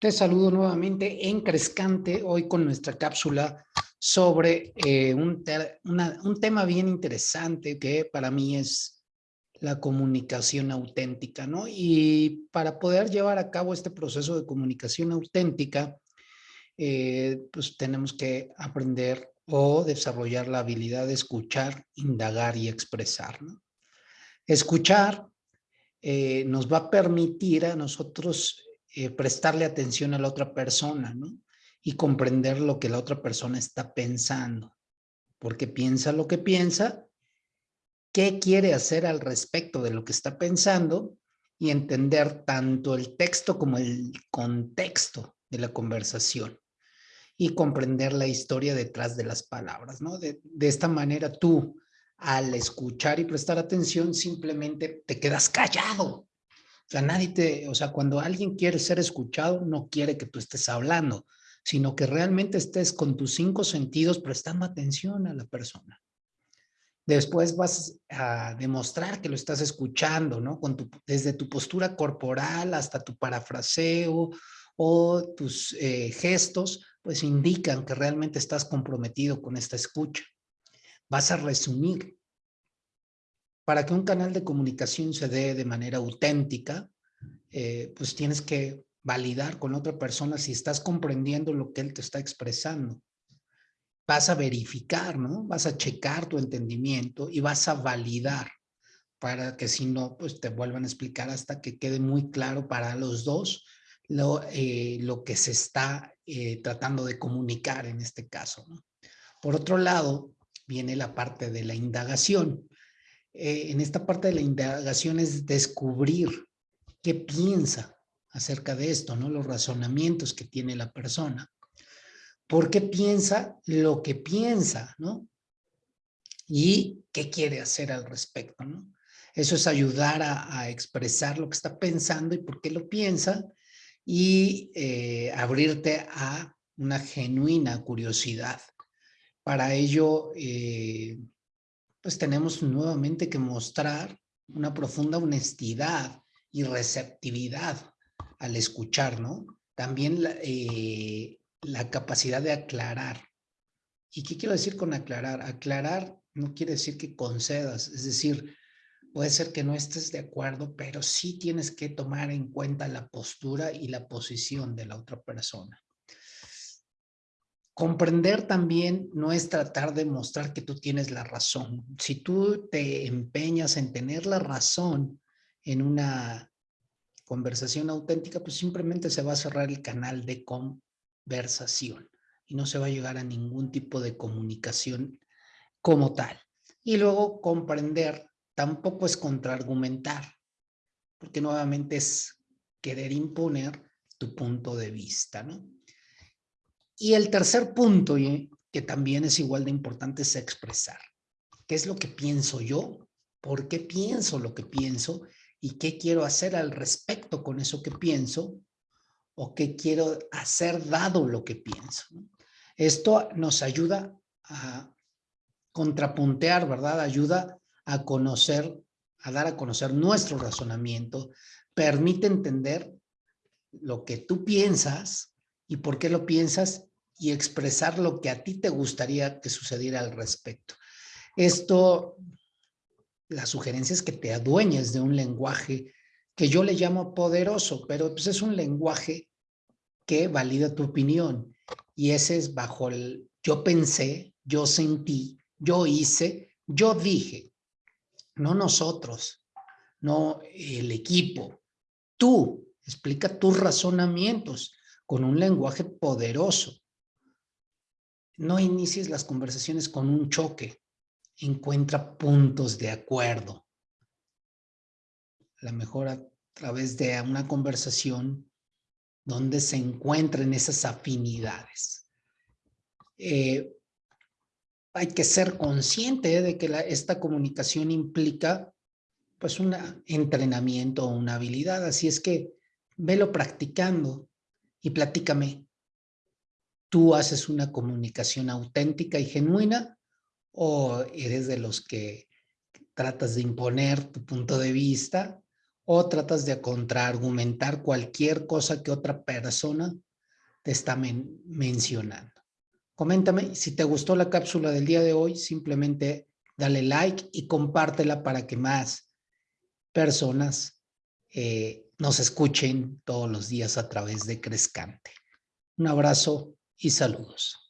Te saludo nuevamente en Crescante, hoy con nuestra cápsula sobre eh, un, tema bien interesante que para mí es la comunicación auténtica, ¿no? Y para poder llevar a cabo este proceso de comunicación auténtica, eh, pues tenemos que aprender o desarrollar la habilidad de escuchar, indagar y expresar. Escuchar eh, nos va a permitir a nosotros eh, prestarle atención a la otra persona, ¿no? Y comprender lo que la otra persona está pensando. Porque piensa lo que piensa, qué quiere hacer al respecto de lo que está pensando y entender tanto el texto como el contexto de la conversación y comprender la historia detrás de las palabras, ¿no? De, de esta manera tú, al escuchar y prestar atención, simplemente te quedas callado o sea, nadie te, o sea, cuando alguien quiere ser escuchado, no quiere que tú estés hablando, sino que realmente estés con tus cinco sentidos prestando atención a la persona. Después vas a demostrar que lo estás escuchando, ¿no? Desde tu postura corporal hasta tu parafraseo o tus eh, gestos, pues indican que realmente estás comprometido con esta escucha. Vas a resumir para que un canal de comunicación se dé de manera auténtica, eh, pues tienes que validar con otra persona si estás comprendiendo lo que él te está expresando. Vas a verificar, ¿no? Vas a checar tu entendimiento y vas a validar para que si no, pues te vuelvan a explicar hasta que quede muy claro para los dos lo, eh, lo que se está eh, tratando de comunicar en este caso. Por otro lado, viene la parte de la indagación. Eh, en esta parte de la indagación es descubrir qué piensa acerca de esto, ¿no? Los razonamientos que tiene la persona. ¿Por qué piensa lo que piensa, no? Y qué quiere hacer al respecto, ¿no? Eso es ayudar a, expresar lo que está pensando y por qué lo piensa y eh, abrirte a una genuina curiosidad. Para ello, eh, pues tenemos nuevamente que mostrar una profunda honestidad y receptividad al escuchar, ¿no? También la, eh, la capacidad de aclarar. ¿Y qué quiero decir con aclarar? Aclarar no quiere decir que concedas, es decir, puede ser que no estés de acuerdo, pero sí tienes que tomar en cuenta la postura y la posición de la otra persona. Comprender también no es tratar de mostrar que tú tienes la razón. Si tú te empeñas en tener la razón en una conversación auténtica, pues simplemente se va a cerrar el canal de conversación y no se va a llegar a ningún tipo de comunicación como tal. Y luego comprender tampoco es contraargumentar, porque nuevamente es querer imponer tu punto de vista, ¿no? Y el tercer punto, que también es igual de importante, es expresar. ¿Qué es lo que pienso yo? ¿Por qué pienso lo que pienso? ¿Y qué quiero hacer al respecto con eso que pienso? ¿O qué quiero hacer dado lo que pienso? Esto nos ayuda a contrapuntear, ¿verdad? Ayuda a conocer, a dar a conocer nuestro razonamiento, permite entender lo que tú piensas y por qué lo piensas y expresar lo que a ti te gustaría que sucediera al respecto. Esto, la sugerencia es que te adueñes de un lenguaje que yo le llamo poderoso, pero pues es un lenguaje que valida tu opinión. Y ese es bajo el yo pensé, yo sentí, yo hice, yo dije. No nosotros, no el equipo. Tú, explica tus razonamientos con un lenguaje poderoso. No inicies las conversaciones con un choque. Encuentra puntos de acuerdo. A lo mejor a través de una conversación donde se encuentren esas afinidades. Eh, hay que ser consciente de que esta comunicación implica pues un entrenamiento o una habilidad. Así es que velo practicando y platícame ¿Tú haces una comunicación auténtica y genuina o eres de los que tratas de imponer tu punto de vista o tratas de contraargumentar cualquier cosa que otra persona te está mencionando. Coméntame si te gustó la cápsula del día de hoy, simplemente dale like y compártela para que más personas eh, nos escuchen todos los días a través de Crescante. Un abrazo y saludos.